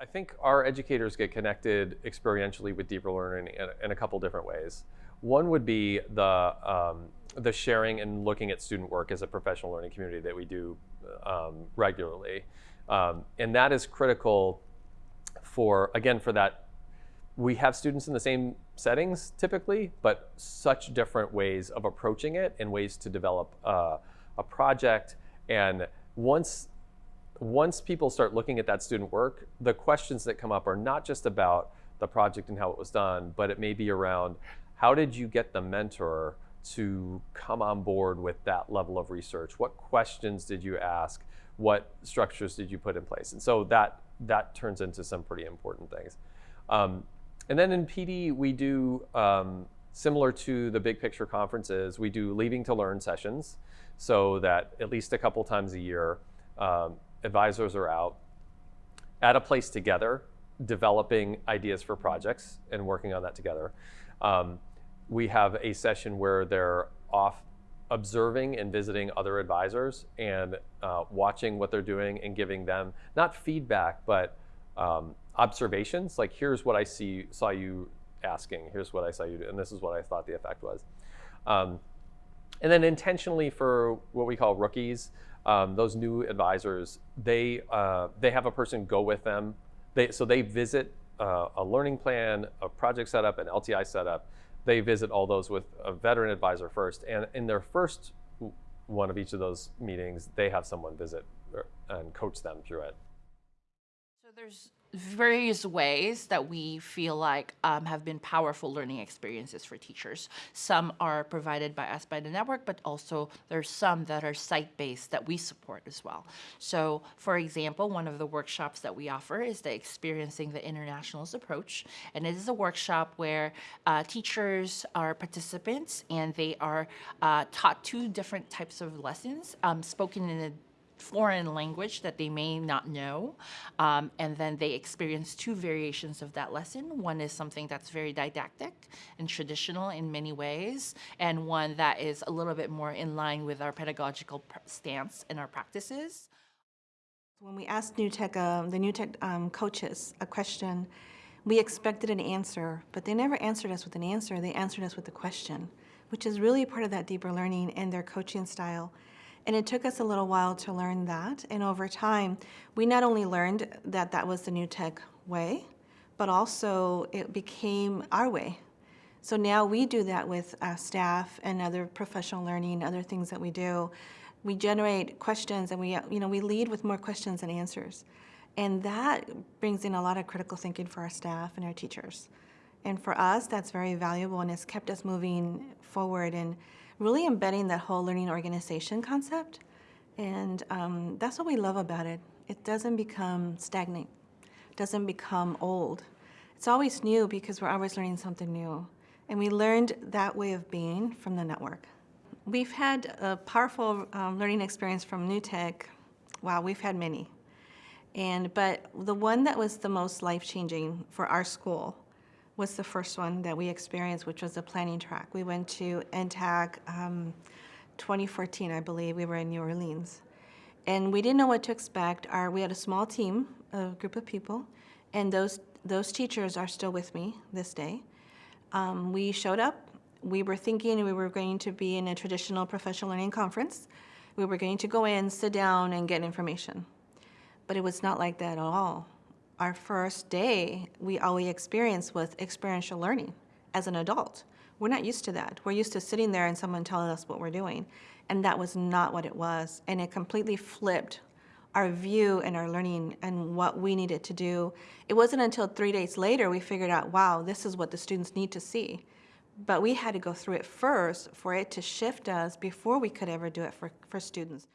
I think our educators get connected experientially with deeper learning in, in a couple different ways. One would be the, um, the sharing and looking at student work as a professional learning community that we do um, regularly. Um, and that is critical for, again, for that, we have students in the same settings typically, but such different ways of approaching it and ways to develop uh, a project. And once once people start looking at that student work, the questions that come up are not just about the project and how it was done, but it may be around how did you get the mentor to come on board with that level of research? What questions did you ask? What structures did you put in place? And so that, that turns into some pretty important things. Um, and then in PD, we do, um, similar to the big picture conferences, we do leaving to learn sessions so that at least a couple times a year, um, advisors are out at a place together, developing ideas for projects and working on that together. Um, we have a session where they're off observing and visiting other advisors and uh, watching what they're doing and giving them not feedback but um, observations. Like here's what I see saw you asking. Here's what I saw you do. And this is what I thought the effect was. Um, and then intentionally for what we call rookies um, those new advisors, they, uh, they have a person go with them. They, so they visit uh, a learning plan, a project setup, an LTI setup. They visit all those with a veteran advisor first. And in their first one of each of those meetings, they have someone visit er, and coach them through it. There's various ways that we feel like um, have been powerful learning experiences for teachers. Some are provided by us by the network, but also there's some that are site-based that we support as well. So for example, one of the workshops that we offer is the Experiencing the Internationals approach. And it is a workshop where uh, teachers are participants and they are uh, taught two different types of lessons um, spoken in a foreign language that they may not know. Um, and then they experience two variations of that lesson. One is something that's very didactic and traditional in many ways, and one that is a little bit more in line with our pedagogical stance and our practices. When we asked New Tech, uh, the New Tech um, coaches a question, we expected an answer, but they never answered us with an answer. They answered us with a question, which is really part of that deeper learning and their coaching style. And it took us a little while to learn that. And over time, we not only learned that that was the new tech way, but also it became our way. So now we do that with uh, staff and other professional learning, other things that we do. We generate questions and we, you know, we lead with more questions than answers. And that brings in a lot of critical thinking for our staff and our teachers. And for us, that's very valuable and has kept us moving forward and really embedding that whole learning organization concept. And um, that's what we love about it. It doesn't become stagnant, doesn't become old. It's always new because we're always learning something new. And we learned that way of being from the network. We've had a powerful um, learning experience from New Tech. Wow, we've had many. And, but the one that was the most life-changing for our school was the first one that we experienced, which was the planning track. We went to NTAC um, 2014, I believe. We were in New Orleans. And we didn't know what to expect. Our, we had a small team, a group of people, and those, those teachers are still with me this day. Um, we showed up. We were thinking we were going to be in a traditional professional learning conference. We were going to go in, sit down, and get information. But it was not like that at all our first day, we all we experienced was experiential learning as an adult. We're not used to that. We're used to sitting there and someone telling us what we're doing. And that was not what it was. And it completely flipped our view and our learning and what we needed to do. It wasn't until three days later we figured out, wow, this is what the students need to see. But we had to go through it first for it to shift us before we could ever do it for, for students.